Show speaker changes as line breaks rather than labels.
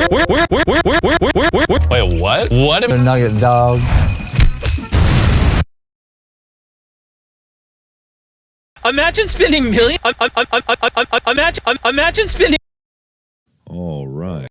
Wait, what? What?
A nugget dog.
Imagine spending million. Um, um, um, imagine, um, imagine spending.
All right.